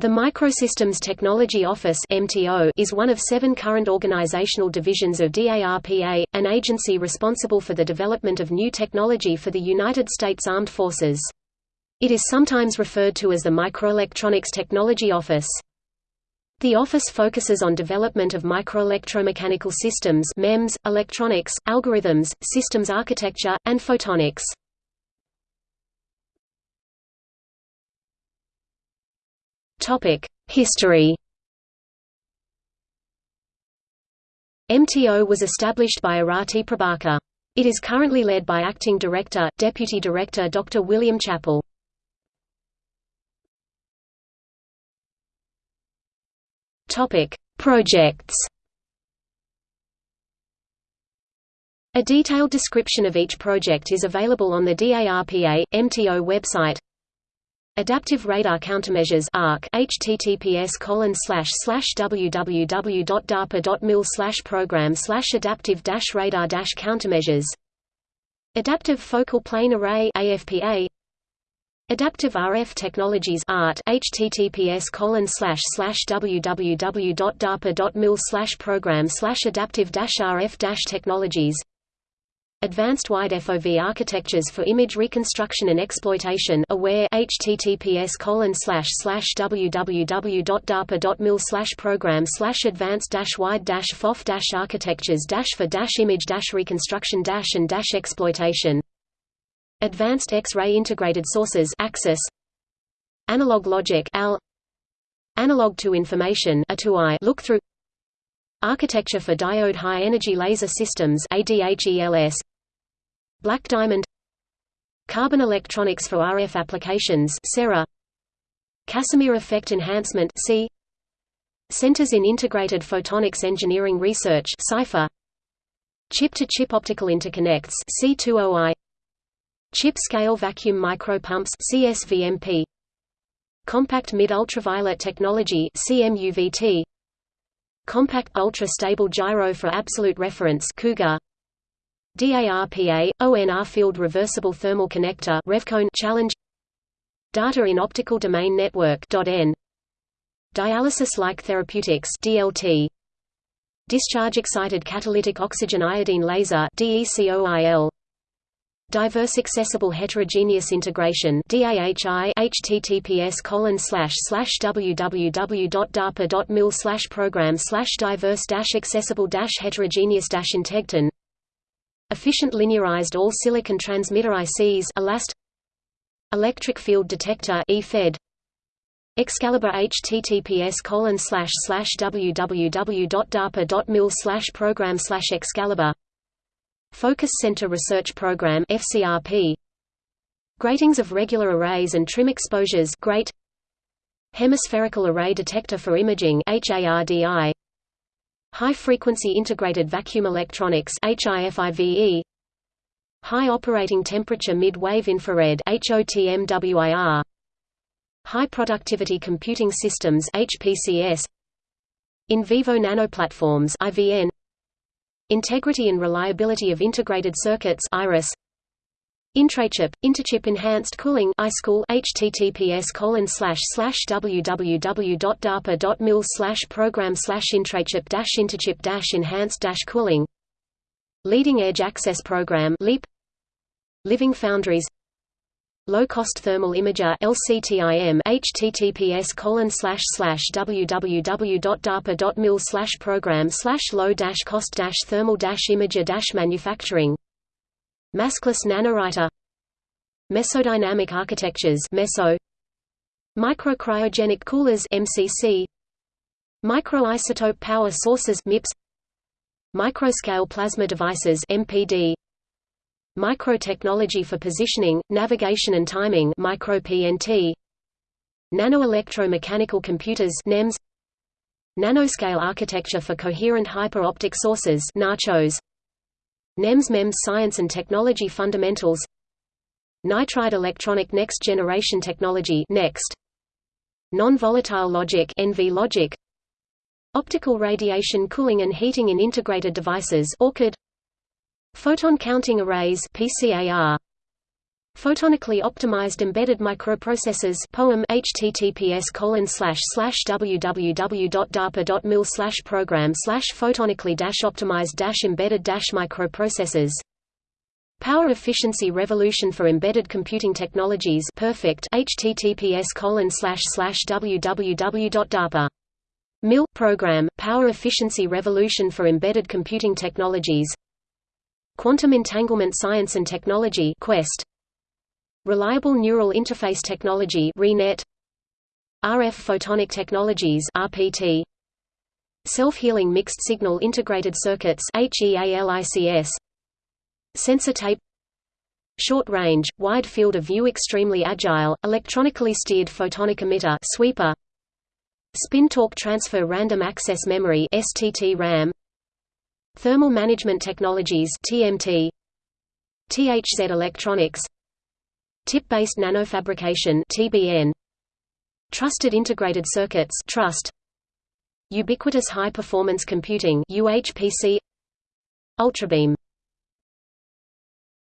The Microsystems Technology Office is one of seven current organizational divisions of DARPA, an agency responsible for the development of new technology for the United States Armed Forces. It is sometimes referred to as the Microelectronics Technology Office. The office focuses on development of microelectromechanical systems MEMS, electronics, algorithms, systems architecture, and photonics. History MTO was established by Arati Prabhakar. It is currently led by Acting Director, Deputy Director Dr. William Chappell. Projects A detailed description of each project is available on the DARPA, MTO website Adaptive Radar Countermeasures ARC https colon slash slash www.darpa.mil slash program slash adaptive dash radar dash countermeasures. Adaptive Focal Plane Array AFPA Adaptive RF Technologies ART https colon slash slash www.darpa.mil slash program slash adaptive dash RF dash technologies Advanced Wide FOV Architectures for Image Reconstruction and Exploitation aware https colon slash slash www.darpa.mil slash program slash advanced dash wide dash FOV dash architectures dash for dash image dash reconstruction dash and dash exploitation. Advanced X-ray Integrated Sources Axis Analog Logic AL. Analog to Information A2I look through. Architecture for Diode High Energy Laser Systems ADHELS Black Diamond Carbon Electronics for RF Applications Casimir Effect Enhancement C Centers in Integrated Photonics Engineering Research CIPHER Chip-to-chip -chip optical interconnects C20I Chip-scale vacuum micropumps CSVMP Compact mid-ultraviolet technology CMUVT Compact ultra-stable gyro for absolute reference COUGAR DARPA, ONR Field Reversible Thermal Connector Revcone Challenge. Data in Optical Domain Network N Dialysis-like therapeutics DLT Discharge excited catalytic oxygen iodine laser DECOIL Diverse Accessible Heterogeneous Integration DAHI https colon slash slash www.darpa.mil slash program slash diverse dash accessible dash heterogeneous dash integton Efficient linearized all-silicon transmitter ICs ELAST Electric Field Detector EFED Excalibur https colon slash slash www.darpa.mil slash program slash Excalibur Focus Center Research Program FCRP Gratings of regular arrays and trim exposures GRATE Hemispherical Array Detector for Imaging HARDI High-frequency integrated vacuum electronics HIFIVE High operating temperature mid-wave infrared HOTMWIR High productivity computing systems HPCS In vivo nanoplatforms IVN Integrity and reliability of integrated circuits IRIS Intrachip, Interchip Enhanced Cooling ICECool https colon slash slash www.darpa.mil slash program slash intrachip dash interchip dash enhanced dash cooling. Leading Edge Access Program LEAP. Living Foundries. Low Cost Thermal Imager LCTIM https colon slash slash www.darpa.mil slash program slash low dash cost dash thermal dash imager dash manufacturing Maskless nanowriter Mesodynamic architectures meso Microcryogenic coolers MCC Microisotope power sources MIPS Microscale plasma devices MPD Microtechnology for positioning, navigation and timing micro-PNT Nanoelectromechanical computers NEMS Nanoscale architecture for coherent hyper-optic sources NACHOS NEMS MEMS Science and Technology Fundamentals. Nitride Electronic Next Generation Technology Next. Non-volatile logic NV logic. Optical radiation cooling and heating in integrated devices ORCHID Photon counting arrays PCAR Photonically optimized embedded microprocessors POEM https colon slash slash www.darpa.mil slash program slash photonically dash optimized dash embedded dash microprocessors Power Efficiency Revolution for Embedded Computing Technologies Perfect https colon slash slash www.darpa MIL program Power Efficiency Revolution for Embedded Computing Technologies. Quantum Entanglement Science and Technology Quest Reliable Neural Interface Technology RF Photonic Technologies RPT Self-healing mixed signal integrated circuits HEALICS Sensor tape. Short range, wide field of view extremely agile, electronically steered photonic emitter sweeper. Spin torque transfer random access memory STT RAM. Thermal management technologies TMT THZ electronics Tip-based nanofabrication (TBN), Trusted integrated circuits (Trust), Ubiquitous high-performance computing (UHPC), Ultrabeam